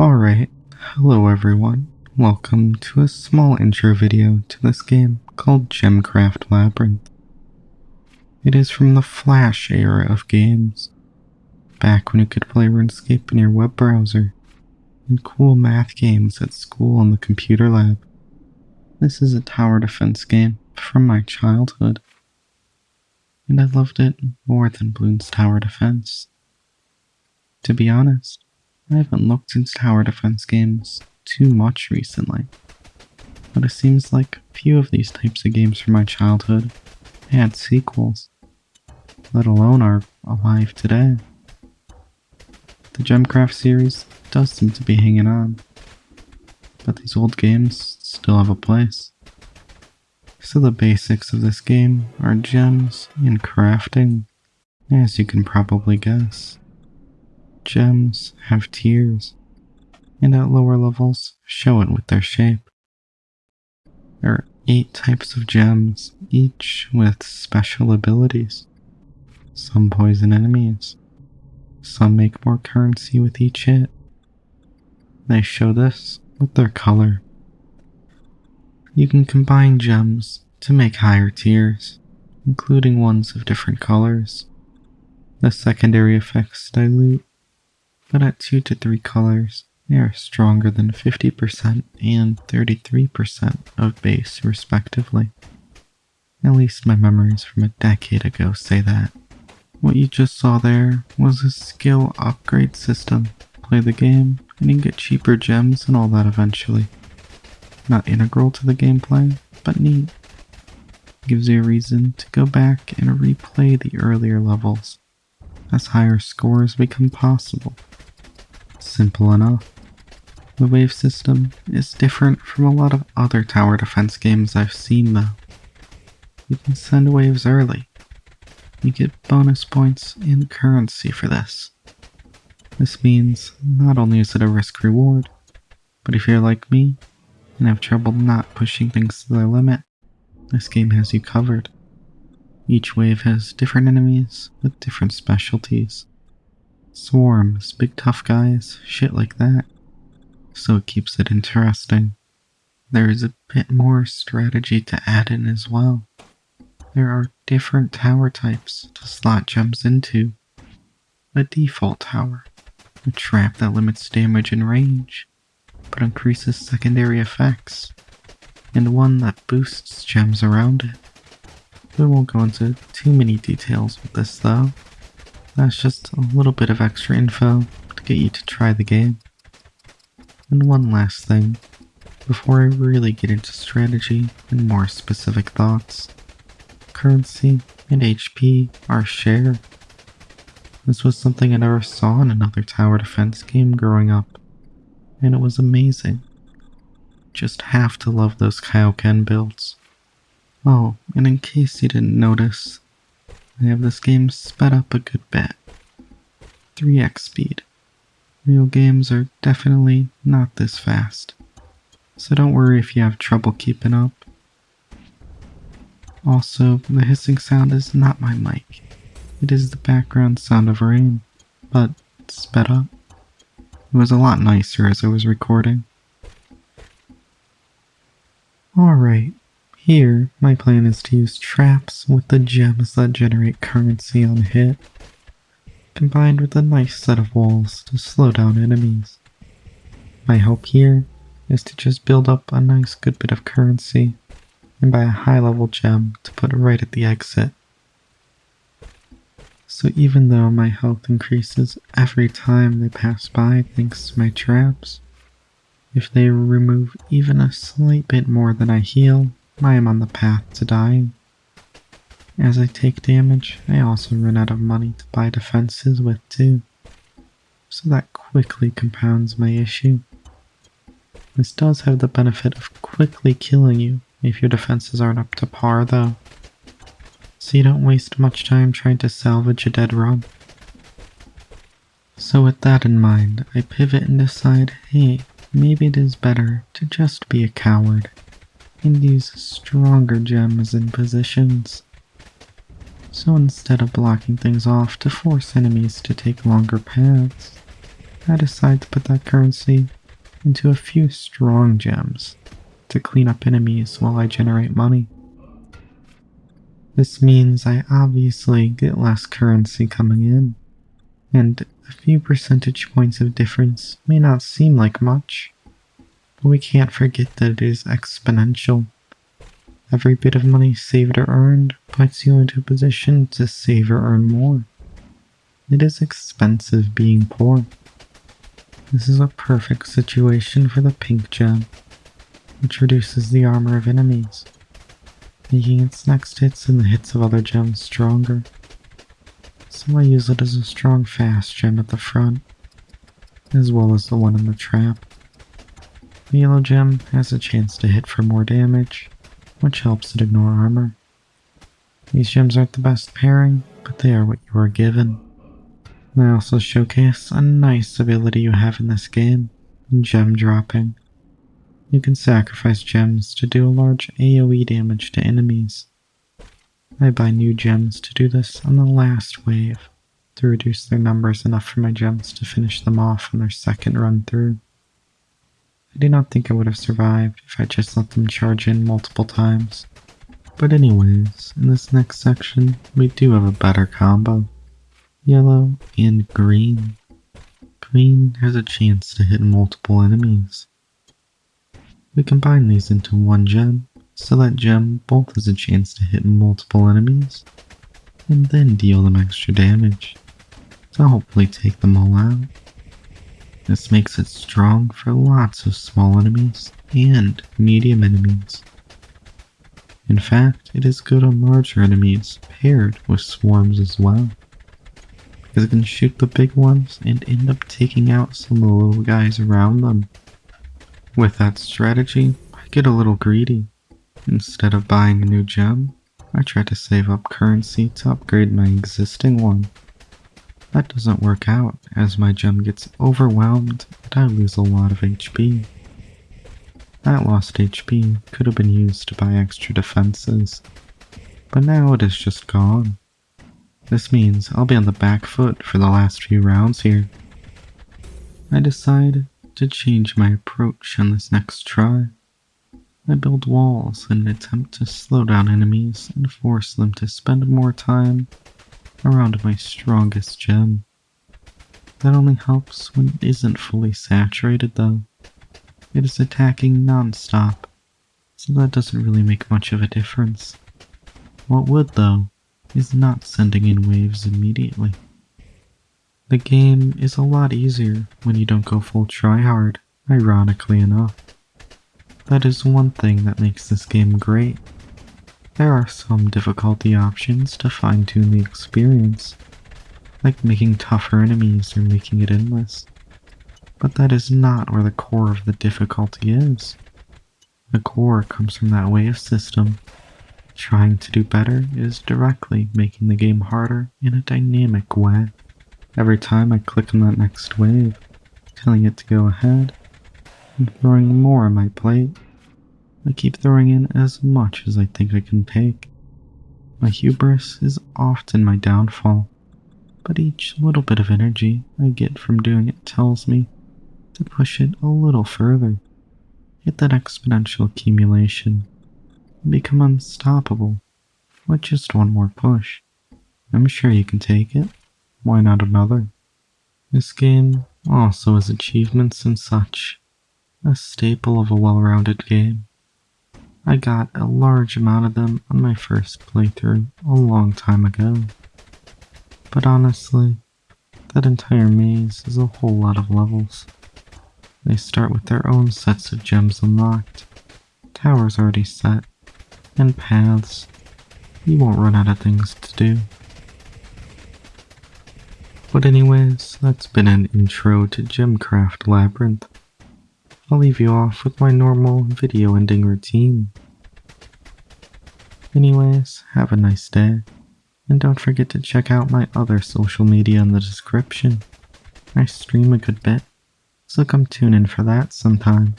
Alright, hello everyone. Welcome to a small intro video to this game called Gemcraft Labyrinth. It is from the Flash era of games, back when you could play RuneScape in your web browser, and cool math games at school in the computer lab. This is a tower defense game from my childhood, and I loved it more than Bloons Tower Defense. To be honest, I haven't looked into tower defense games too much recently, but it seems like a few of these types of games from my childhood had sequels, let alone are alive today. The Gemcraft series does seem to be hanging on, but these old games still have a place. So the basics of this game are gems and crafting, as you can probably guess. Gems have tiers, and at lower levels show it with their shape. There are eight types of gems, each with special abilities. Some poison enemies. Some make more currency with each hit. They show this with their color. You can combine gems to make higher tiers, including ones of different colors. The secondary effects dilute but at 2 to 3 colors, they are stronger than 50% and 33% of base respectively. At least my memories from a decade ago say that. What you just saw there was a skill upgrade system. Play the game, and you can get cheaper gems and all that eventually. Not integral to the gameplay, but neat. Gives you a reason to go back and replay the earlier levels, as higher scores become possible. Simple enough. The wave system is different from a lot of other tower defense games I've seen though. You can send waves early. You get bonus points and currency for this. This means not only is it a risk reward, but if you're like me and have trouble not pushing things to their limit, this game has you covered. Each wave has different enemies with different specialties. Swarms, big tough guys, shit like that. So it keeps it interesting. There is a bit more strategy to add in as well. There are different tower types to slot gems into. A default tower, a trap that limits damage and range, but increases secondary effects, and one that boosts gems around it. We won't go into too many details with this though, that's just a little bit of extra info to get you to try the game. And one last thing, before I really get into strategy and more specific thoughts. Currency and HP are shared. This was something I never saw in another tower defense game growing up, and it was amazing. Just have to love those Kaioken builds. Oh, and in case you didn't notice, I have this game sped up a good bit. 3x speed. Real games are definitely not this fast, so don't worry if you have trouble keeping up. Also, the hissing sound is not my mic. It is the background sound of rain, but sped up. It was a lot nicer as I was recording. Alright, here, my plan is to use traps with the gems that generate currency on hit, combined with a nice set of walls to slow down enemies. My hope here is to just build up a nice good bit of currency and buy a high level gem to put right at the exit. So even though my health increases every time they pass by thanks to my traps, if they remove even a slight bit more than I heal, I am on the path to dying. As I take damage, I also run out of money to buy defenses with too, so that quickly compounds my issue. This does have the benefit of quickly killing you if your defenses aren't up to par though, so you don't waste much time trying to salvage a dead run. So with that in mind, I pivot and decide, hey, maybe it is better to just be a coward and use stronger gems in positions. So instead of blocking things off to force enemies to take longer paths, I decide to put that currency into a few strong gems to clean up enemies while I generate money. This means I obviously get less currency coming in, and a few percentage points of difference may not seem like much, we can't forget that it is exponential. Every bit of money saved or earned puts you into a position to save or earn more. It is expensive being poor. This is a perfect situation for the pink gem, which reduces the armor of enemies, making its next hits and the hits of other gems stronger. So I use it as a strong fast gem at the front, as well as the one in the trap. The yellow gem has a chance to hit for more damage, which helps it ignore armor. These gems aren't the best pairing, but they are what you are given. They also showcase a nice ability you have in this game, gem dropping. You can sacrifice gems to do a large AoE damage to enemies. I buy new gems to do this on the last wave, to reduce their numbers enough for my gems to finish them off on their second run through. I do not think I would have survived if I just let them charge in multiple times. But anyways, in this next section, we do have a better combo. Yellow and green. Green has a chance to hit multiple enemies. We combine these into one gem, so that gem both has a chance to hit multiple enemies, and then deal them extra damage, to hopefully take them all out. This makes it strong for lots of small enemies and medium enemies. In fact, it is good on larger enemies paired with swarms as well. Because it can shoot the big ones and end up taking out some of the little guys around them. With that strategy, I get a little greedy. Instead of buying a new gem, I try to save up currency to upgrade my existing one. That doesn't work out as my gem gets overwhelmed and I lose a lot of HP. That lost HP could have been used to buy extra defenses, but now it is just gone. This means I'll be on the back foot for the last few rounds here. I decide to change my approach on this next try. I build walls in an attempt to slow down enemies and force them to spend more time around my strongest gem. That only helps when it isn't fully saturated though. It is attacking non-stop, so that doesn't really make much of a difference. What would though, is not sending in waves immediately. The game is a lot easier when you don't go full tryhard, ironically enough. That is one thing that makes this game great. There are some difficulty options to fine tune the experience, like making tougher enemies or making it endless. But that is not where the core of the difficulty is. The core comes from that wave system. Trying to do better is directly making the game harder in a dynamic way. Every time I click on that next wave, telling it to go ahead, I'm throwing more on my plate. I keep throwing in as much as I think I can take. My hubris is often my downfall, but each little bit of energy I get from doing it tells me to push it a little further, hit that exponential accumulation, and become unstoppable with just one more push. I'm sure you can take it. Why not another? This game also has achievements and such, a staple of a well-rounded game. I got a large amount of them on my first playthrough a long time ago. But honestly, that entire maze is a whole lot of levels. They start with their own sets of gems unlocked, towers already set, and paths. You won't run out of things to do. But anyways, that's been an intro to Gemcraft Labyrinth. I'll leave you off with my normal video ending routine. Anyways, have a nice day, and don't forget to check out my other social media in the description. I stream a good bit, so come tune in for that sometime.